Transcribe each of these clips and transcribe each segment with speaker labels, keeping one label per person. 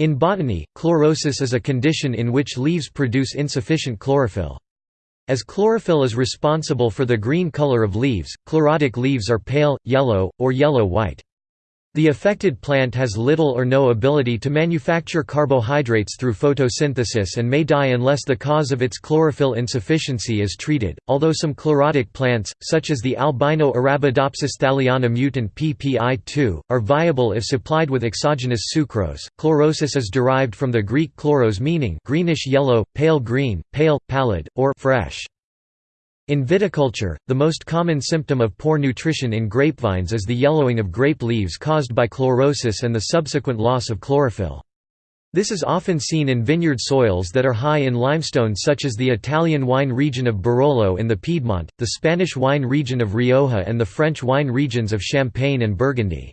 Speaker 1: In botany, chlorosis is a condition in which leaves produce insufficient chlorophyll. As chlorophyll is responsible for the green color of leaves, chlorotic leaves are pale, yellow, or yellow-white. The affected plant has little or no ability to manufacture carbohydrates through photosynthesis and may die unless the cause of its chlorophyll insufficiency is treated. Although some chlorotic plants, such as the albino Arabidopsis thaliana mutant PPI2, are viable if supplied with exogenous sucrose, chlorosis is derived from the Greek chloros meaning greenish yellow, pale green, pale, pallid, or fresh. In viticulture, the most common symptom of poor nutrition in grapevines is the yellowing of grape leaves caused by chlorosis and the subsequent loss of chlorophyll. This is often seen in vineyard soils that are high in limestone such as the Italian wine region of Barolo in the Piedmont, the Spanish wine region of Rioja and the French wine regions of Champagne and Burgundy.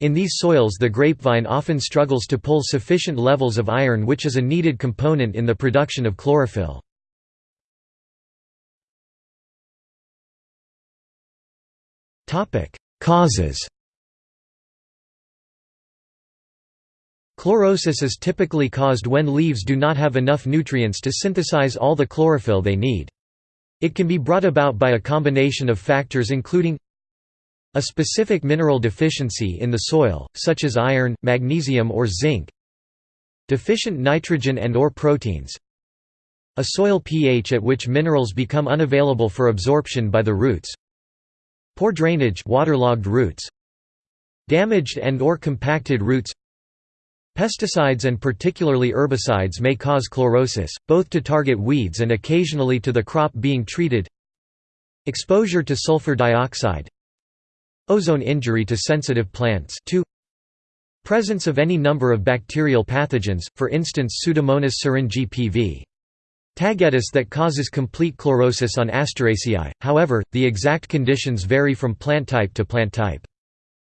Speaker 1: In these soils the grapevine often struggles to pull sufficient levels of iron which is a needed component in the production of chlorophyll. Causes Chlorosis is typically caused when leaves do not have enough nutrients to synthesize all the chlorophyll they need. It can be brought about by a combination of factors including a specific mineral deficiency in the soil, such as iron, magnesium or zinc deficient nitrogen and or proteins a soil pH at which minerals become unavailable for absorption by the roots Poor drainage waterlogged roots Damaged and or compacted roots Pesticides and particularly herbicides may cause chlorosis, both to target weeds and occasionally to the crop being treated Exposure to sulfur dioxide Ozone injury to sensitive plants 2. Presence of any number of bacterial pathogens, for instance Pseudomonas syringae pv. Tagetes that causes complete chlorosis on Asteraceae, however, the exact conditions vary from plant type to plant type.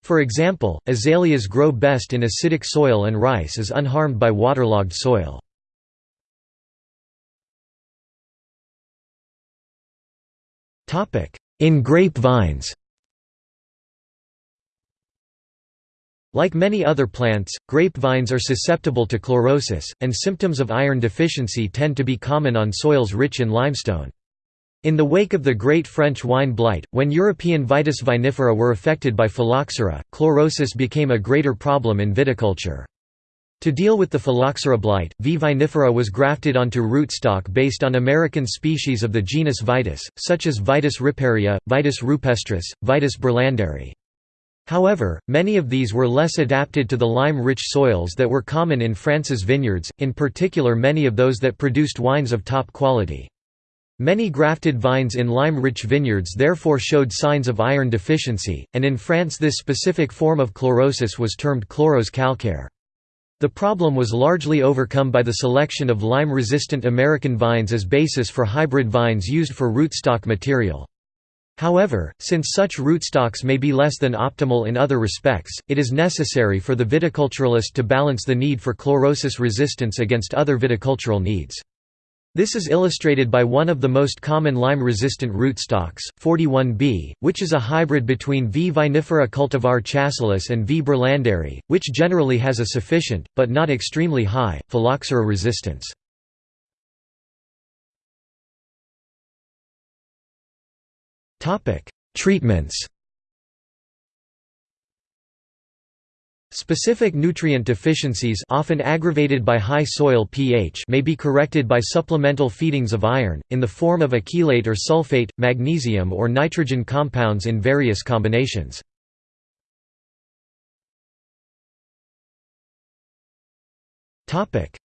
Speaker 1: For example, azaleas grow best in acidic soil and rice is unharmed by waterlogged soil. In grape vines Like many other plants, grapevines are susceptible to chlorosis, and symptoms of iron deficiency tend to be common on soils rich in limestone. In the wake of the Great French Wine Blight, when European Vitis vinifera were affected by phylloxera, chlorosis became a greater problem in viticulture. To deal with the phylloxera blight, V. vinifera was grafted onto rootstock based on American species of the genus Vitis, such as Vitis riparia, Vitis rupestris, Vitis berlandieri. However, many of these were less adapted to the lime-rich soils that were common in France's vineyards, in particular many of those that produced wines of top quality. Many grafted vines in lime-rich vineyards therefore showed signs of iron deficiency, and in France this specific form of chlorosis was termed chlorose calcaire. The problem was largely overcome by the selection of lime-resistant American vines as basis for hybrid vines used for rootstock material. However, since such rootstocks may be less than optimal in other respects, it is necessary for the viticulturalist to balance the need for chlorosis resistance against other viticultural needs. This is illustrated by one of the most common lime-resistant rootstocks, 41B, which is a hybrid between V. vinifera cultivar chasselas and V. berlandieri, which generally has a sufficient, but not extremely high, phylloxera resistance. Treatments Specific nutrient deficiencies often aggravated by high soil pH may be corrected by supplemental feedings of iron, in the form of a chelate or sulfate, magnesium or nitrogen compounds in various combinations.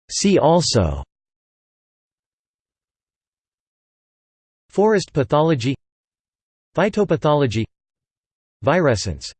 Speaker 1: See also Forest pathology Phytopathology Virescence